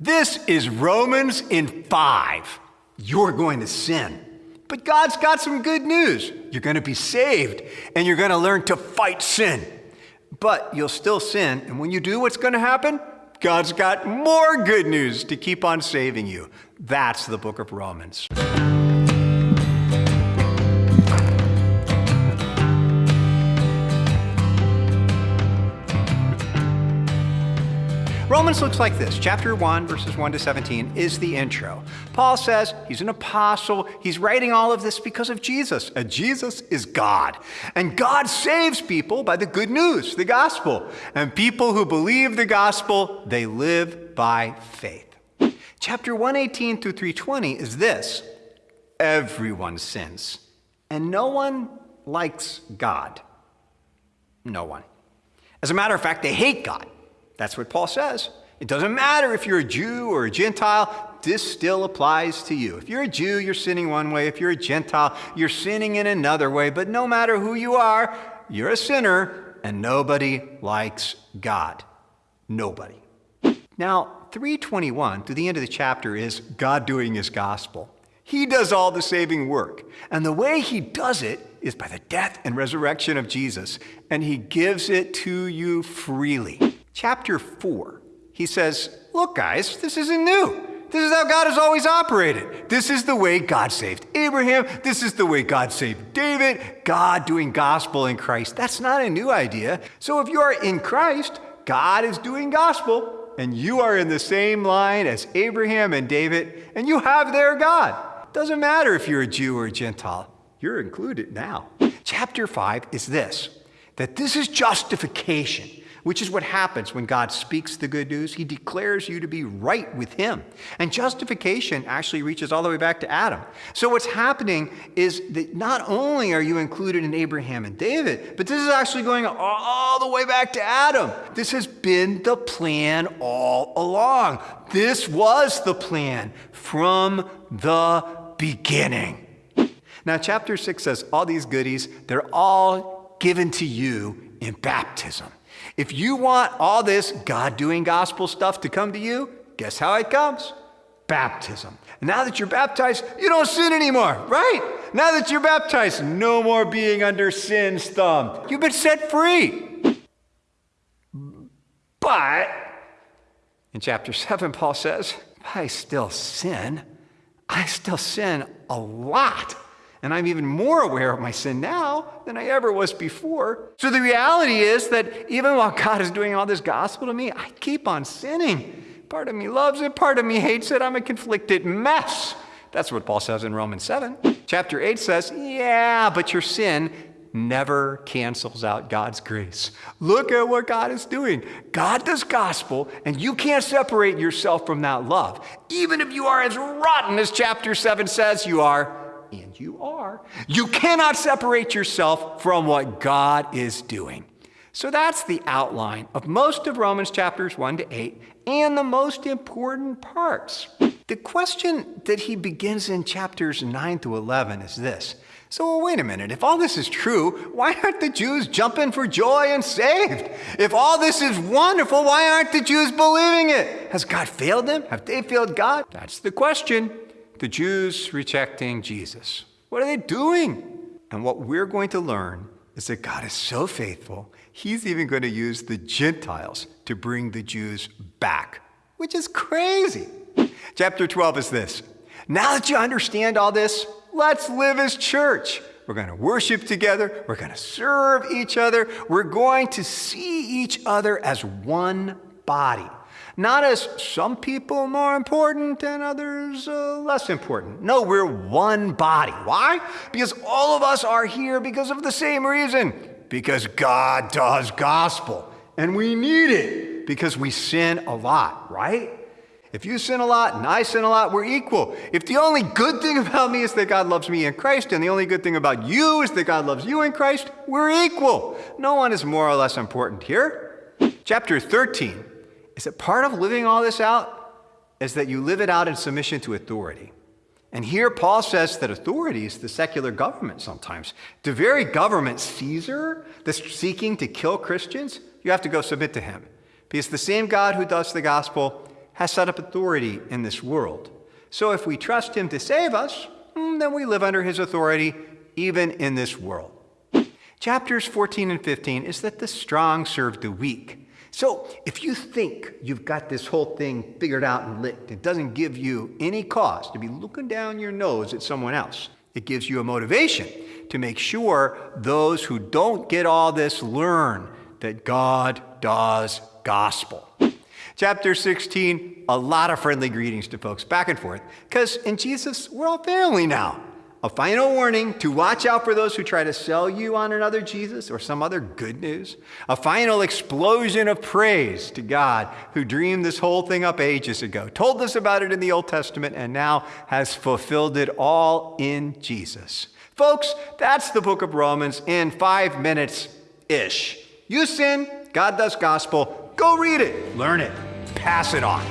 This is Romans in 5. You're going to sin. But God's got some good news. You're going to be saved and you're going to learn to fight sin. But you'll still sin. And when you do, what's going to happen? God's got more good news to keep on saving you. That's the book of Romans. Romans looks like this. Chapter 1, verses 1 to 17 is the intro. Paul says he's an apostle. He's writing all of this because of Jesus. And Jesus is God. And God saves people by the good news, the gospel. And people who believe the gospel, they live by faith. Chapter 118 through 320 is this everyone sins, and no one likes God. No one. As a matter of fact, they hate God. That's what Paul says. It doesn't matter if you're a Jew or a Gentile, this still applies to you. If you're a Jew, you're sinning one way. If you're a Gentile, you're sinning in another way. But no matter who you are, you're a sinner, and nobody likes God. Nobody. Now, 321 to the end of the chapter is God doing his gospel. He does all the saving work. And the way he does it is by the death and resurrection of Jesus. And he gives it to you freely chapter 4, he says, Look, guys, this isn't new. This is how God has always operated. This is the way God saved Abraham. This is the way God saved David. God doing gospel in Christ. That's not a new idea. So if you are in Christ, God is doing gospel, and you are in the same line as Abraham and David, and you have their God. Doesn't matter if you're a Jew or a Gentile, you're included now. Chapter 5 is this that this is justification which is what happens when God speaks the good news. He declares you to be right with Him. And justification actually reaches all the way back to Adam. So what's happening is that not only are you included in Abraham and David, but this is actually going all the way back to Adam. This has been the plan all along. This was the plan from the beginning. Now, chapter 6 says all these goodies, they're all given to you in baptism. If you want all this God doing gospel stuff to come to you, guess how it comes? Baptism. Now that you're baptized, you don't sin anymore, right? Now that you're baptized, no more being under sin's thumb. You've been set free. But in chapter 7, Paul says, I still sin. I still sin a lot. And I'm even more aware of my sin now than I ever was before. So the reality is that even while God is doing all this gospel to me, I keep on sinning. Part of me loves it, part of me hates it. I'm a conflicted mess. That's what Paul says in Romans 7. Chapter 8 says, Yeah, but your sin never cancels out God's grace. Look at what God is doing. God does gospel, and you can't separate yourself from that love. Even if you are as rotten as chapter 7 says you are, and you are, you cannot separate yourself from what God is doing. So that's the outline of most of Romans chapters 1 to 8 and the most important parts. The question that he begins in chapters 9 to 11 is this. So, well, wait a minute. If all this is true, why aren't the Jews jumping for joy and saved? If all this is wonderful, why aren't the Jews believing it? Has God failed them? Have they failed God? That's the question the Jews rejecting Jesus. What are they doing? And what we're going to learn is that God is so faithful, He's even going to use the Gentiles to bring the Jews back, which is crazy. Chapter 12 is this Now that you understand all this, let's live as church. We're going to worship together. We're going to serve each other. We're going to see each other as one body. Not as some people more important and others uh, less important. No, we're one body. Why? Because all of us are here because of the same reason. Because God does gospel. And we need it because we sin a lot, right? If you sin a lot and I sin a lot, we're equal. If the only good thing about me is that God loves me in Christ, and the only good thing about you is that God loves you in Christ, we're equal. No one is more or less important here. Chapter 13 is that part of living all this out is that you live it out in submission to authority. And here Paul says that authority is the secular government sometimes. The very government, Caesar, that's seeking to kill Christians, you have to go submit to him. Because the same God who does the gospel has set up authority in this world. So if we trust him to save us, mm, then we live under his authority even in this world. Chapters 14 and 15 is that the strong serve the weak. So if you think you've got this whole thing figured out and licked, it doesn't give you any cause to be looking down your nose at someone else. It gives you a motivation to make sure those who don't get all this learn that God does gospel. Chapter 16, a lot of friendly greetings to folks back and forth, because in Jesus, we're all family now. A final warning to watch out for those who try to sell you on another Jesus or some other good news. A final explosion of praise to God who dreamed this whole thing up ages ago, told us about it in the Old Testament, and now has fulfilled it all in Jesus. Folks, that's the book of Romans in five minutes ish. You sin, God does gospel. Go read it, learn it, pass it on.